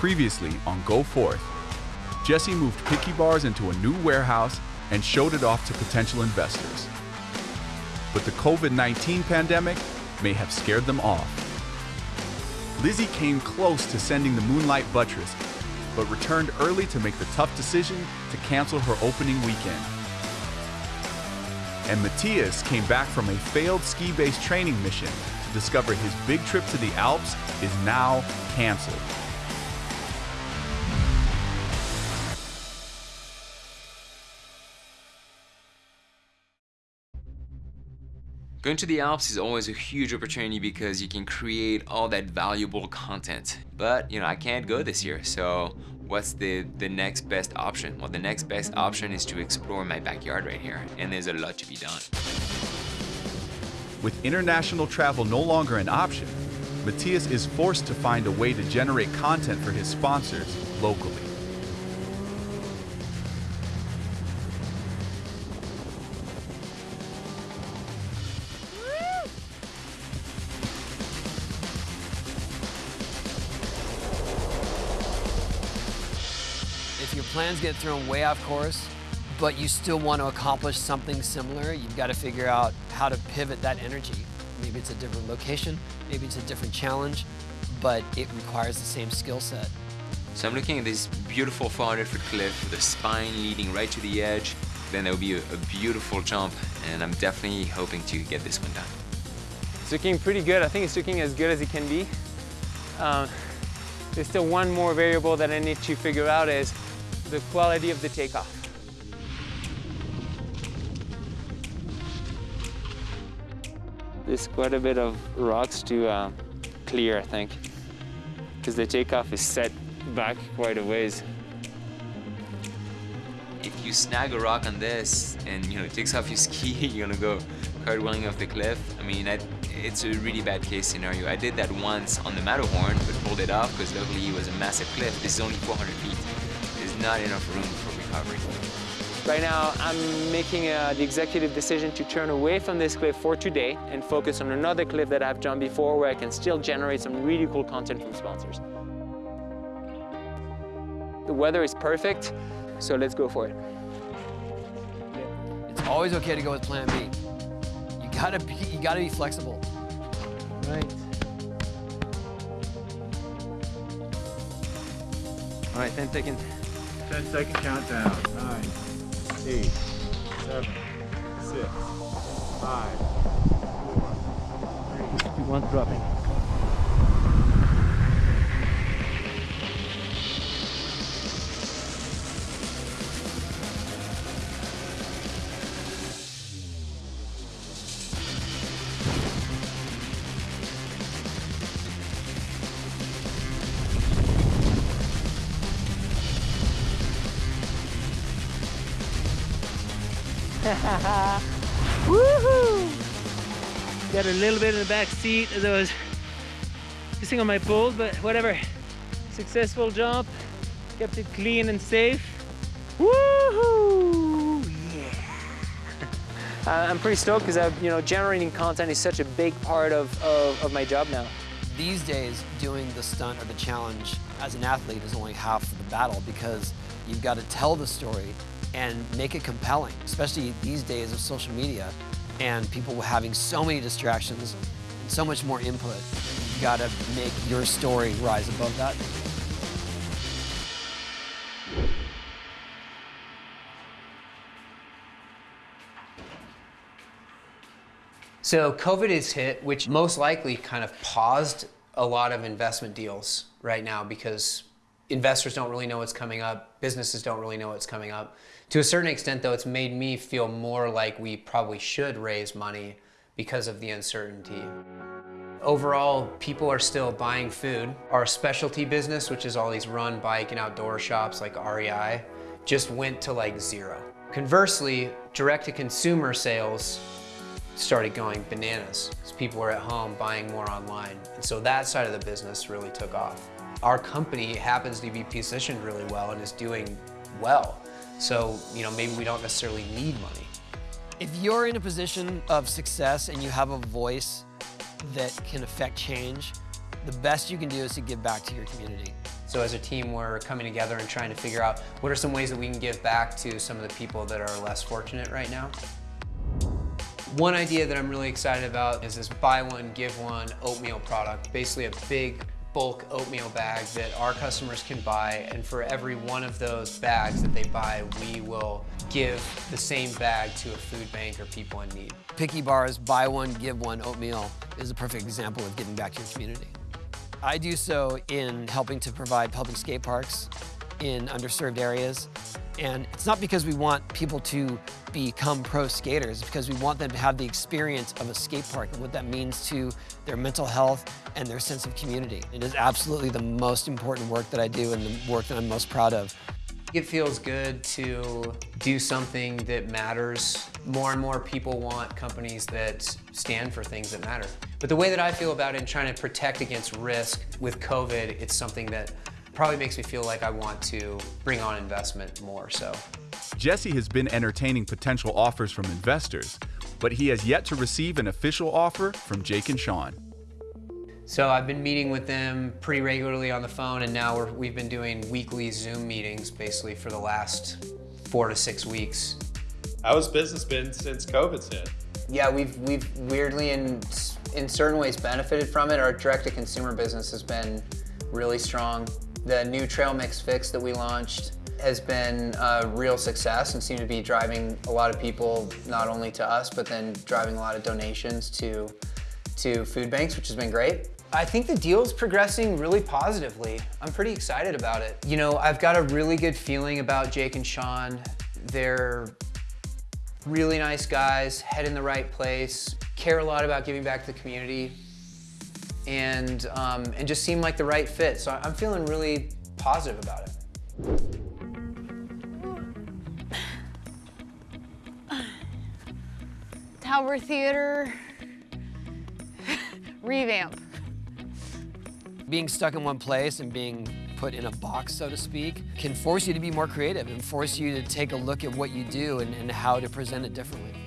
Previously on Go Forth, Jesse moved Picky Bars into a new warehouse and showed it off to potential investors. But the COVID 19 pandemic may have scared them off. Lizzie came close to sending the Moonlight Buttress, but returned early to make the tough decision to cancel her opening weekend. And Matthias came back from a failed ski based training mission to discover his big trip to the Alps is now canceled. Going to the Alps is always a huge opportunity because you can create all that valuable content. But, you know, I can't go this year, so what's the, the next best option? Well, the next best option is to explore my backyard right here, and there's a lot to be done. With international travel no longer an option, Matthias is forced to find a way to generate content for his sponsors locally. Plans get thrown way off course, but you still want to accomplish something similar, you've got to figure out how to pivot that energy. Maybe it's a different location, maybe it's a different challenge, but it requires the same skill set. So I'm looking at this beautiful 400 foot cliff with a spine leading right to the edge. Then there will be a, a beautiful jump, and I'm definitely hoping to get this one done. It's looking pretty good. I think it's looking as good as it can be. Um, there's still one more variable that I need to figure out is the quality of the takeoff. There's quite a bit of rocks to uh, clear, I think, because the takeoff is set back quite a ways. If you snag a rock on this and you know it takes off your ski, you're gonna go cartwheeling off the cliff. I mean, I, it's a really bad case scenario. I did that once on the Matterhorn, but pulled it off because luckily it was a massive cliff. This is only 400 feet. There's not enough room for recovery. Right now, I'm making uh, the executive decision to turn away from this cliff for today and focus on another cliff that I've jumped before where I can still generate some really cool content from sponsors. The weather is perfect, so let's go for it. It's always okay to go with plan B. You gotta be, you gotta be flexible. Right. All right, 10 seconds. 10 second countdown. Nine, eight, seven, six, five, four, three. One dropping. Woohoo! Got a little bit in the back seat as I was pissing on my poles, but whatever. Successful jump, kept it clean and safe. Woohoo! Yeah! Uh, I'm pretty stoked because you know generating content is such a big part of, of, of my job now. These days, doing the stunt or the challenge as an athlete is only half of the battle because you've got to tell the story and make it compelling, especially these days of social media and people having so many distractions and so much more input. You've got to make your story rise above that. So COVID has hit, which most likely kind of paused a lot of investment deals right now because investors don't really know what's coming up, businesses don't really know what's coming up. To a certain extent though, it's made me feel more like we probably should raise money because of the uncertainty. Overall, people are still buying food. Our specialty business, which is all these run bike and outdoor shops like REI, just went to like zero. Conversely, direct-to-consumer sales started going bananas because people were at home buying more online. And so that side of the business really took off. Our company happens to be positioned really well and is doing well. So, you know, maybe we don't necessarily need money. If you're in a position of success and you have a voice that can affect change, the best you can do is to give back to your community. So as a team, we're coming together and trying to figure out what are some ways that we can give back to some of the people that are less fortunate right now. One idea that I'm really excited about is this buy one, give one oatmeal product. Basically a big bulk oatmeal bag that our customers can buy and for every one of those bags that they buy, we will give the same bag to a food bank or people in need. Picky Bars buy one, give one oatmeal is a perfect example of giving back to your community. I do so in helping to provide public skate parks in underserved areas. And it's not because we want people to become pro skaters, it's because we want them to have the experience of a skate park and what that means to their mental health and their sense of community. It is absolutely the most important work that I do and the work that I'm most proud of. It feels good to do something that matters. More and more people want companies that stand for things that matter. But the way that I feel about it in trying to protect against risk with COVID, it's something that probably makes me feel like I want to bring on investment more so. Jesse has been entertaining potential offers from investors, but he has yet to receive an official offer from Jake and Sean. So I've been meeting with them pretty regularly on the phone and now we have been doing weekly Zoom meetings basically for the last four to six weeks. How has business been since COVID's hit? Yeah, we've, we've weirdly in, in certain ways benefited from it. Our direct-to-consumer business has been really strong. The new trail mix fix that we launched has been a real success and seemed to be driving a lot of people not only to us but then driving a lot of donations to to food banks which has been great I think the deal's progressing really positively. I'm pretty excited about it. You know, I've got a really good feeling about Jake and Sean. They're really nice guys, head in the right place, care a lot about giving back to the community, and, um, and just seem like the right fit. So I'm feeling really positive about it. Tower Theater revamp being stuck in one place and being put in a box, so to speak, can force you to be more creative and force you to take a look at what you do and, and how to present it differently.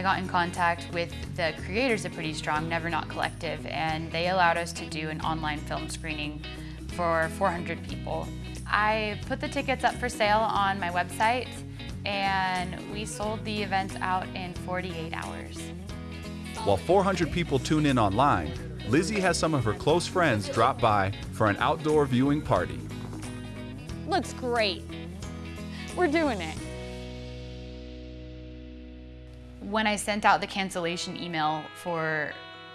I got in contact with the creators of Pretty Strong, Never Not Collective, and they allowed us to do an online film screening for 400 people. I put the tickets up for sale on my website and we sold the event out in 48 hours. While 400 people tune in online, Lizzie has some of her close friends drop by for an outdoor viewing party. Looks great. We're doing it. When I sent out the cancellation email for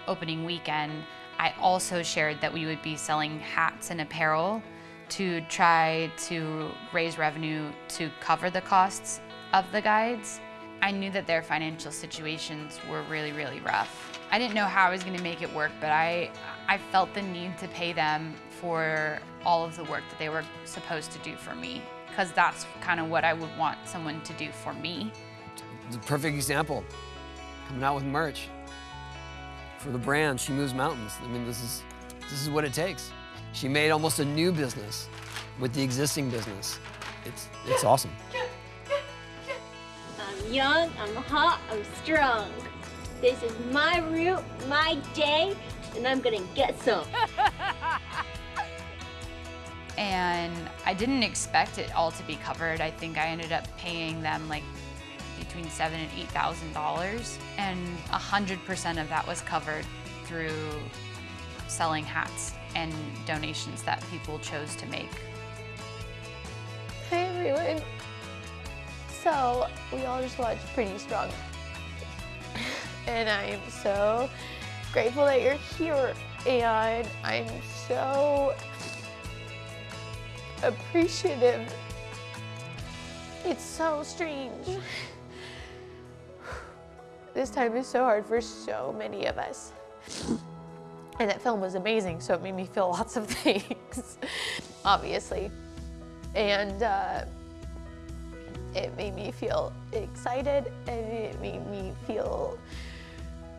opening weekend, I also shared that we would be selling hats and apparel to try to raise revenue to cover the costs of the guides. I knew that their financial situations were really, really rough. I didn't know how I was going to make it work, but I, I felt the need to pay them for all of the work that they were supposed to do for me, because that's kind of what I would want someone to do for me. It's a perfect example. Coming out with merch. For the brand, She Moves Mountains. I mean, this is, this is what it takes. She made almost a new business with the existing business. It's, it's awesome. I'm young, I'm hot, I'm strong. This is my route, my day, and I'm gonna get some. and I didn't expect it all to be covered. I think I ended up paying them like between seven and eight thousand dollars, and a hundred percent of that was covered through selling hats and donations that people chose to make. Hi everyone. So we all just watched Pretty Strong. and I am so grateful that you're here and I'm so appreciative. It's so strange. This time is so hard for so many of us. And that film was amazing, so it made me feel lots of things, obviously. And uh, it made me feel excited and it made me feel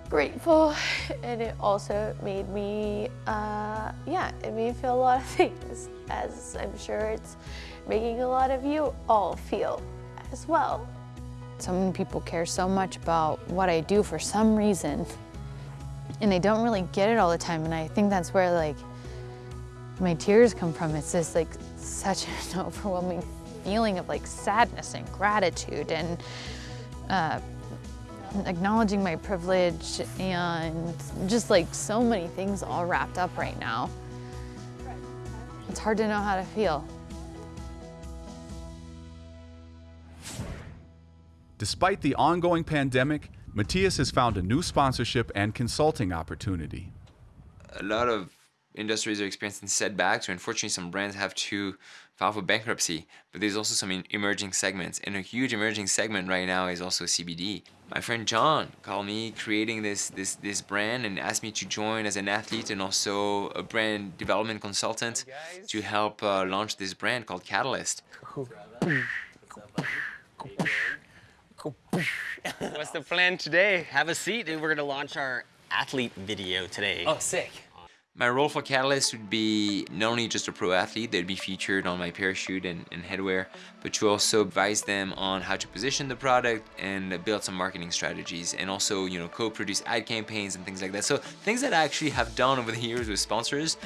grateful and it also made me, uh, yeah, it made me feel a lot of things as I'm sure it's making a lot of you all feel as well. So many people care so much about what I do for some reason, and they don't really get it all the time. And I think that's where like my tears come from. It's just like such an overwhelming feeling of like sadness and gratitude and uh, acknowledging my privilege and just like so many things all wrapped up right now. It's hard to know how to feel. Despite the ongoing pandemic, Matthias has found a new sponsorship and consulting opportunity. A lot of industries are experiencing setbacks, or unfortunately, some brands have to file for bankruptcy. But there's also some emerging segments, and a huge emerging segment right now is also CBD. My friend John called me creating this this this brand and asked me to join as an athlete and also a brand development consultant to help uh, launch this brand called Catalyst. What's the plan today? Have a seat and we're gonna launch our athlete video today. Oh, sick. My role for Catalyst would be not only just a pro athlete, they'd be featured on my parachute and, and headwear, but to also advise them on how to position the product and build some marketing strategies and also, you know, co-produce ad campaigns and things like that. So things that I actually have done over the years with sponsors,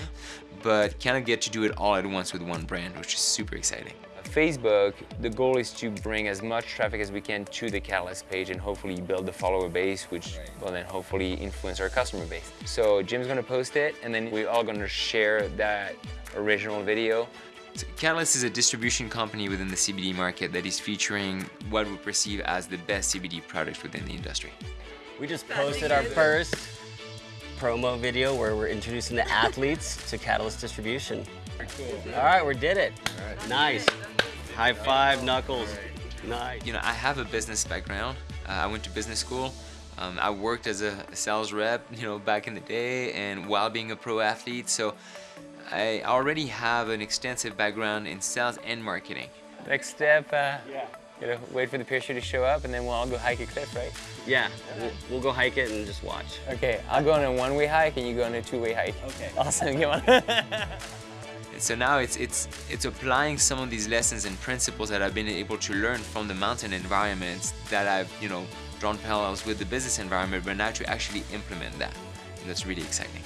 but kind of get to do it all at once with one brand, which is super exciting. Facebook, the goal is to bring as much traffic as we can to the Catalyst page and hopefully build the follower base, which will then hopefully influence our customer base. So Jim's gonna post it, and then we're all gonna share that original video. So Catalyst is a distribution company within the CBD market that is featuring what we perceive as the best CBD products within the industry. We just posted our first promo video where we're introducing the athletes to Catalyst distribution. Cool. All right, we did it. All right. Nice. High five, Knuckles. Nice. You know, I have a business background. Uh, I went to business school. Um, I worked as a sales rep, you know, back in the day and while being a pro athlete. So I already have an extensive background in sales and marketing. Next step, uh, yeah. you know, wait for the parachute to show up and then we'll all go hike a cliff, right? Yeah, we'll, we'll go hike it and just watch. Okay, I'll go on a one-way hike and you go on a two-way hike. Okay. Awesome, come on. so now it's it's it's applying some of these lessons and principles that I've been able to learn from the mountain environments that I've you know drawn parallels with the business environment, but now to actually implement that, and that's really exciting.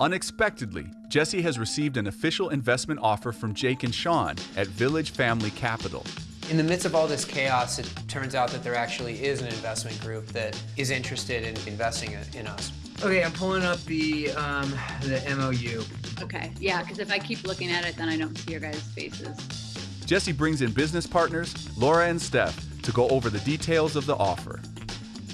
Unexpectedly, Jesse has received an official investment offer from Jake and Sean at Village Family Capital. In the midst of all this chaos, it turns out that there actually is an investment group that is interested in investing in us. Okay, I'm pulling up the um, the MOU. Okay, yeah, because if I keep looking at it, then I don't see your guys' faces. Jesse brings in business partners, Lauren and Steph, to go over the details of the offer.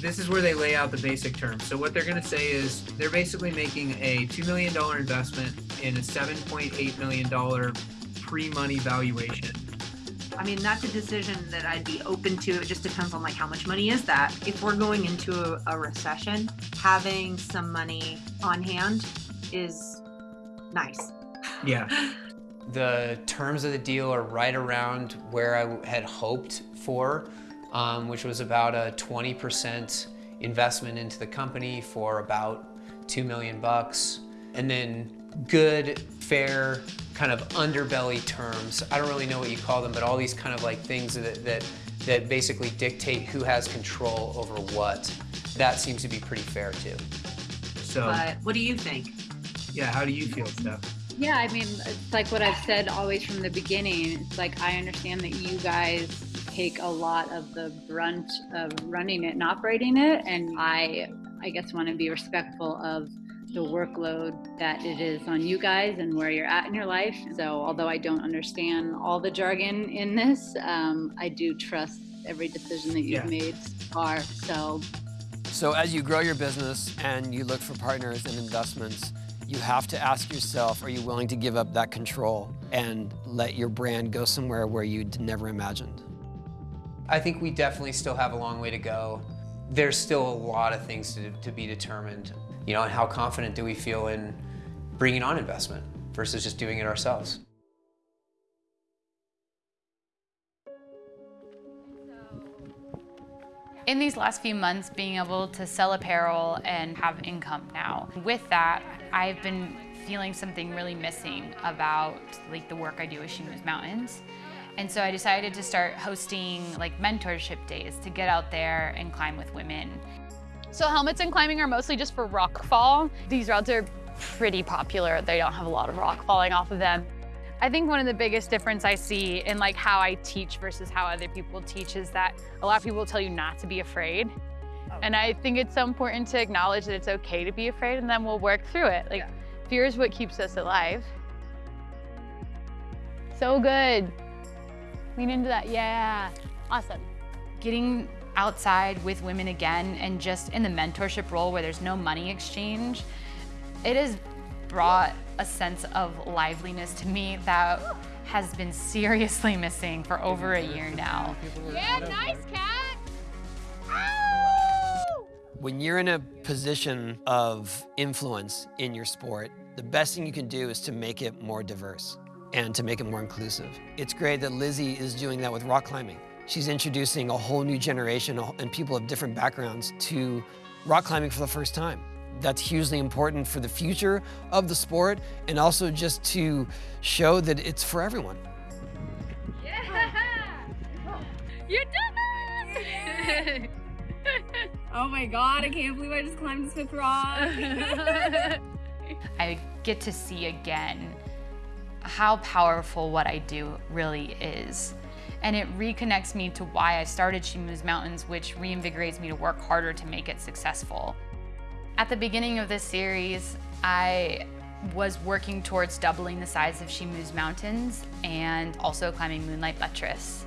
This is where they lay out the basic terms. So what they're going to say is they're basically making a $2 million investment in a $7.8 million pre-money valuation. I mean, that's a decision that I'd be open to. It just depends on like how much money is that. If we're going into a, a recession, having some money on hand is nice. Yeah. The terms of the deal are right around where I had hoped for, um, which was about a 20% investment into the company for about two million bucks, and then good, fair, kind of underbelly terms. I don't really know what you call them, but all these kind of like things that that that basically dictate who has control over what. That seems to be pretty fair too. So, But what do you think? yeah, how do you feel, Steph? Yeah, I mean, it's like what I've said always from the beginning. It's like I understand that you guys take a lot of the brunt of running it and operating it, and I, I guess, want to be respectful of the workload that it is on you guys and where you're at in your life. So, although I don't understand all the jargon in this, um, I do trust every decision that you've Yeah. made so far. So, So as you grow your business and you look for partners and investments, you have to ask yourself, are you willing to give up that control and let your brand go somewhere where you'd never imagined? I think we definitely still have a long way to go. There's still a lot of things to, to be determined. You know, and how confident do we feel in bringing on investment versus just doing it ourselves? In these last few months, being able to sell apparel and have income now. With that, I've been feeling something really missing about like the work I do with She Mountains. And so I decided to start hosting like mentorship days to get out there and climb with women. So helmets and climbing are mostly just for rock fall. These routes are pretty popular. They don't have a lot of rock falling off of them. I think one of the biggest difference I see in like how I teach versus how other people teach is that a lot of people tell you not to be afraid. Oh. And I think it's so important to acknowledge that it's okay to be afraid and then we'll work through it. Like fear is what keeps us alive. So good. Lean into that, yeah. Awesome. Getting outside with women again and just in the mentorship role where there's no money exchange, it has brought a sense of liveliness to me that has been seriously missing for over a year now. Yeah, nice cat. When you're in a position of influence in your sport, the best thing you can do is to make it more diverse and to make it more inclusive. It's great that Lizzie is doing that with rock climbing. She's introducing a whole new generation and people of different backgrounds to rock climbing for the first time. That's hugely important for the future of the sport and also just to show that it's for everyone. Yeah! You did it! Oh my god, I can't believe I just climbed this fifth rock. I get to see again how powerful what I do really is. And it reconnects me to why I started She Moves Mountains, which reinvigorates me to work harder to make it successful. At the beginning of this series, I was working towards doubling the size of She Moves Mountains and also climbing Moonlight Buttress.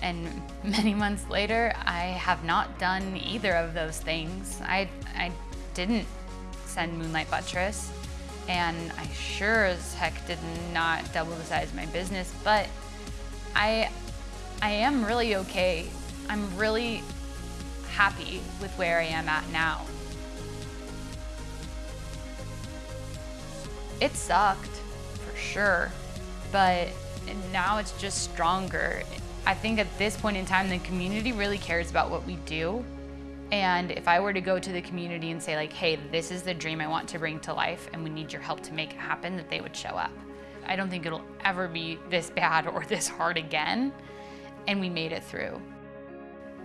And many months later, I have not done either of those things. I, I didn't send Moonlight Buttress, and I sure as heck did not double the size of my business, but I, I am really okay. I'm really happy with where I am at now. It sucked, for sure, but now it's just stronger. I think at this point in time, the community really cares about what we do. And if I were to go to the community and say like, hey, this is the dream I want to bring to life and we need your help to make it happen, that they would show up. I don't think it'll ever be this bad or this hard again. And we made it through.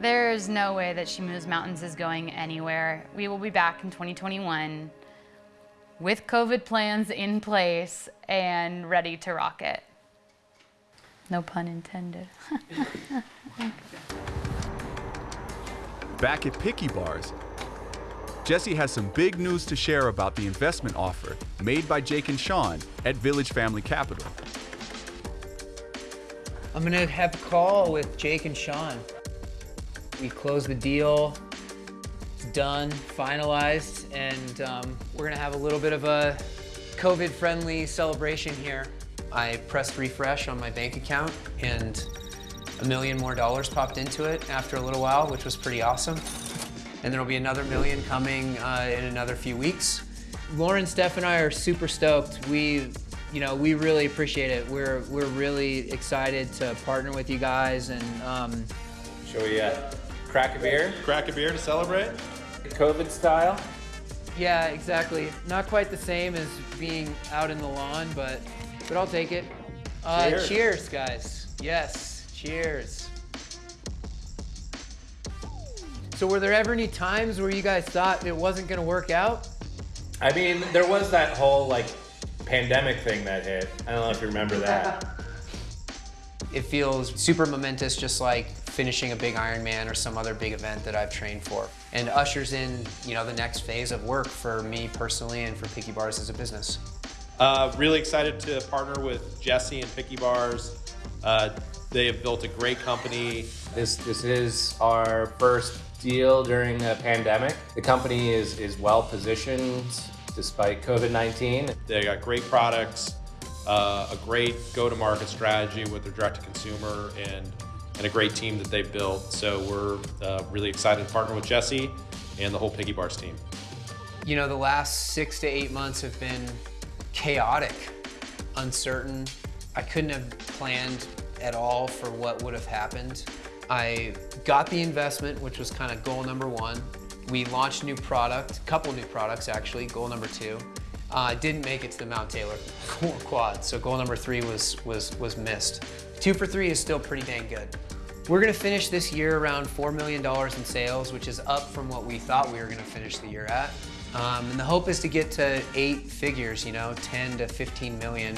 There's no way that She Moves Mountains is going anywhere. We will be back in 2021 with COVID plans in place and ready to rock it. No pun intended. Back at Picky Bars, Jesse has some big news to share about the investment offer made by Jake and Sean at Village Family Capital. I'm gonna have a call with Jake and Sean. We closed the deal, it's done, finalized, and um, we're gonna have a little bit of a COVID-friendly celebration here. I pressed refresh on my bank account and a million more dollars popped into it after a little while, which was pretty awesome. And there'll be another million coming uh, in another few weeks. Lauren, Steph, and I are super stoked. We, you know, we really appreciate it. We're we're really excited to partner with you guys and. Um, Shall we uh, crack a beer? Crack a beer to celebrate? COVID style? Yeah, exactly. Not quite the same as being out in the lawn, but but I'll take it. Uh, Cheers. cheers, guys. Yes, cheers. So were there ever any times where you guys thought it wasn't gonna work out? I mean, there was that whole like pandemic thing that hit. I don't know if you remember that. It feels super momentous, just like finishing a big Ironman or some other big event that I've trained for. And ushers in, you know, the next phase of work for me personally and for Picky Bars as a business. Uh, really excited to partner with Jesse and Picky Bars. Uh, they have built a great company. This this is our first deal during a pandemic. The company is is well positioned despite COVID-19. They got great products, uh, a great go-to-market strategy with their direct-to-consumer, and and a great team that they've built. So we're uh, really excited to partner with Jesse and the whole Picky Bars team. You know, the last six to eight months have been chaotic, uncertain. I couldn't have planned at all for what would have happened. I got the investment, which was kind of goal number one. We launched new product, couple new products actually, goal number two. uh, didn't make it to the Mount Taylor quad. So goal number three was, was, was missed. Two for three is still pretty dang good. We're gonna finish this year around $4 million in sales, which is up from what we thought we were gonna finish the year at. Um, and the hope is to get to eight figures, you know, 10 to 15 million.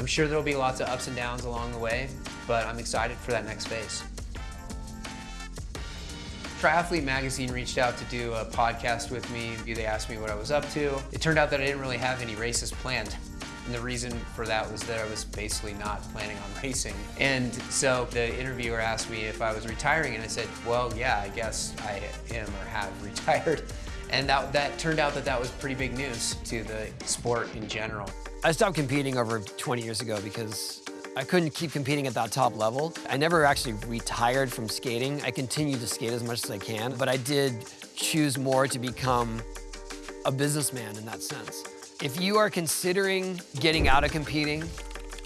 I'm sure there'll be lots of ups and downs along the way, but I'm excited for that next phase. Triathlete Magazine reached out to do a podcast with me. They asked me what I was up to. It turned out that I didn't really have any races planned. And the reason for that was that I was basically not planning on racing. And so the interviewer asked me if I was retiring, and I said, well, yeah, I guess I am or have retired. And that, that turned out that that was pretty big news to the sport in general. I stopped competing over 20 years ago because I couldn't keep competing at that top level. I never actually retired from skating. I continued to skate as much as I can, but I did choose more to become a businessman in that sense. If you are considering getting out of competing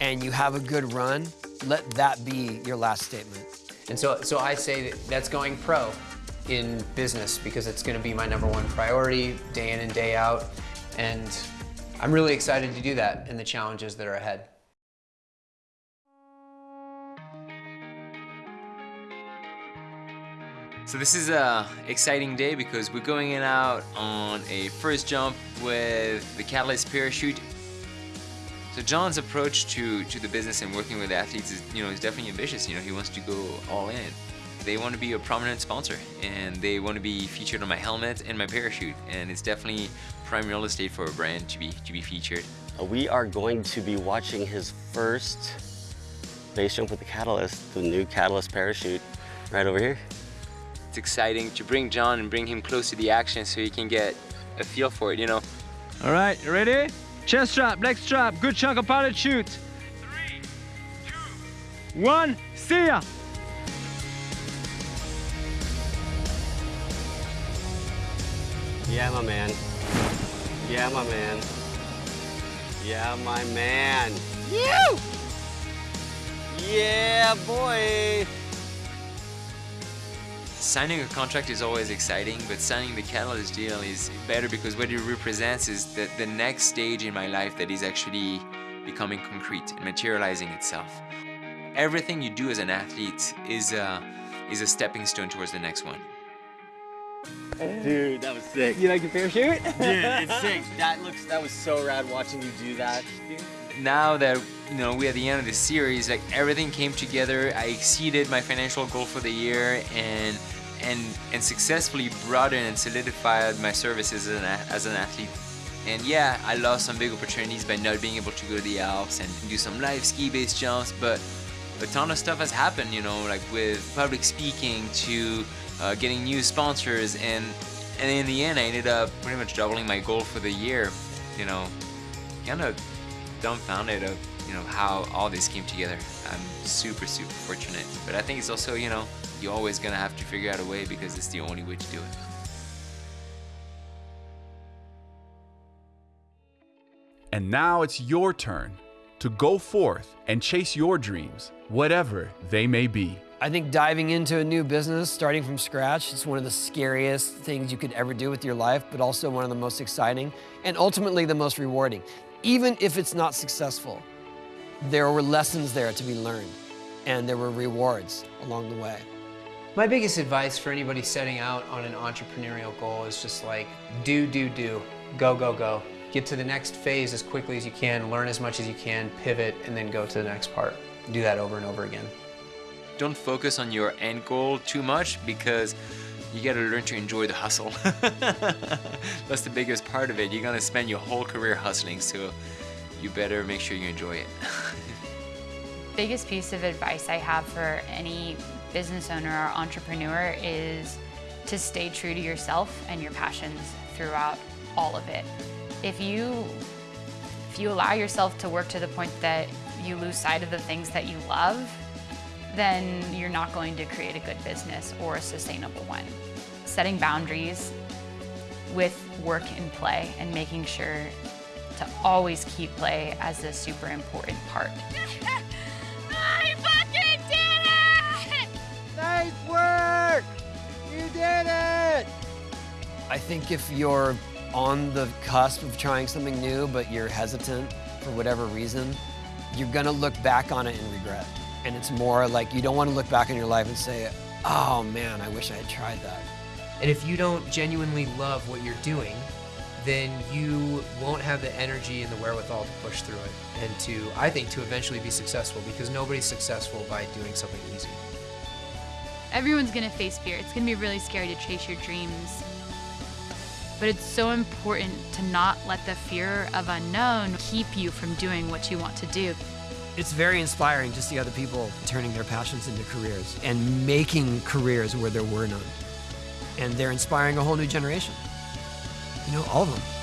and you have a good run, let that be your last statement. And so, so I say that that's going pro in business because it's going to be my number one priority day in and day out. And I'm really excited to do that and the challenges that are ahead. So this is a exciting day because we're going in out on a first jump with the Catalyst parachute. So John's approach to, to the business and working with athletes is, you know, is definitely ambitious. You know, he wants to go all in. They want to be a prominent sponsor and they want to be featured on my helmet and my parachute. And it's definitely prime real estate for a brand to be, to be featured. Uh, we are going to be watching his first base jump with the Catalyst, the new Catalyst parachute right over here. It's exciting to bring John and bring him close to the action so he can get a feel for it, you know. All right, you ready? Chest strap, leg strap, good chunk of parachute. Three, two, one, see ya! Yeah, my man. Yeah, my man. Yeah, my man. You! Yeah, boy! Signing a contract is always exciting, but signing the Catalyst deal is better because what it represents is the, the next stage in my life that is actually becoming concrete and materializing itself. Everything you do as an athlete is a, is a stepping stone towards the next one. Dude, that was sick. You like your parachute? Dude, it's sick. That looks, that was so rad watching you do that. Now that you know we're at the end of the series, like everything came together. I exceeded my financial goal for the year and and and successfully broadened and solidified my services as an, as an athlete. And yeah, I lost some big opportunities by not being able to go to the Alps and do some live ski-based jumps, but a ton of stuff has happened, you know, like with public speaking to uh, getting new sponsors and and in the end I ended up pretty much doubling my goal for the year, you know, kind of dumbfounded of you know how all this came together. I'm super super fortunate, but I think it's also you know you're always gonna have to figure out a way because it's the only way to do it. And now it's your turn to go forth and chase your dreams, whatever they may be. I think diving into a new business, starting from scratch, is one of the scariest things you could ever do with your life, but also one of the most exciting and ultimately the most rewarding. Even if it's not successful, there were lessons there to be learned and there were rewards along the way. My biggest advice for anybody setting out on an entrepreneurial goal is just like, do, do, do, go, go, go. Get to the next phase as quickly as you can, learn as much as you can, pivot, and then go to the next part. Do that over and over again. Don't focus on your end goal too much because you gotta learn to enjoy the hustle. That's the biggest part of it. You're gonna spend your whole career hustling, so you better make sure you enjoy it. biggest piece of advice I have for any business owner or entrepreneur is to stay true to yourself and your passions throughout all of it. If you if you allow yourself to work to the point that you lose sight of the things that you love, then you're not going to create a good business or a sustainable one. Setting boundaries with work and play and making sure to always keep play as a super important part. I fucking did it! Nice work! You did it! I think if you're on the cusp of trying something new, but you're hesitant for whatever reason, you're gonna look back on it and regret. And it's more like you don't want to look back in your life and say, oh man, I wish I had tried that. And if you don't genuinely love what you're doing, then you won't have the energy and the wherewithal to push through it and to, I think, to eventually be successful because nobody's successful by doing something easy. Everyone's gonna face fear. It's gonna be really scary to chase your dreams. But it's so important to not let the fear of unknown keep you from doing what you want to do. It's very inspiring to see other people turning their passions into careers and making careers where there were none. And they're inspiring a whole new generation. You know, all of them.